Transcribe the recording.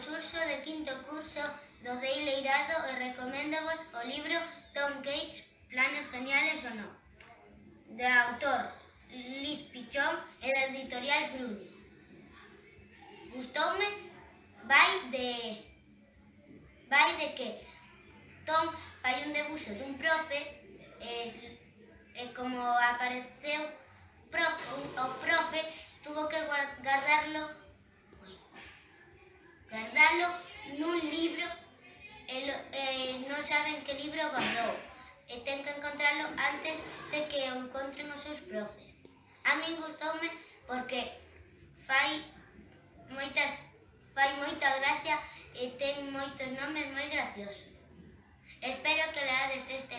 curso de quinto curso do Deileirado e recoméndovos o libro Tom Gates, Planes Geniales ou Non, de autor Liz Pichón e da editorial Bruno. Gustoume vai de vai de que Tom fai un debuxo dun profe e, e como apareceu pro, o profe guardalo nun libro e, e eh, non saben que libro guardou e ten que encontralo antes de que o encontren os seus profes. A min gustoume porque fai moitas fai moita gracia e ten moitos nomes moi graciosos. Espero que leades este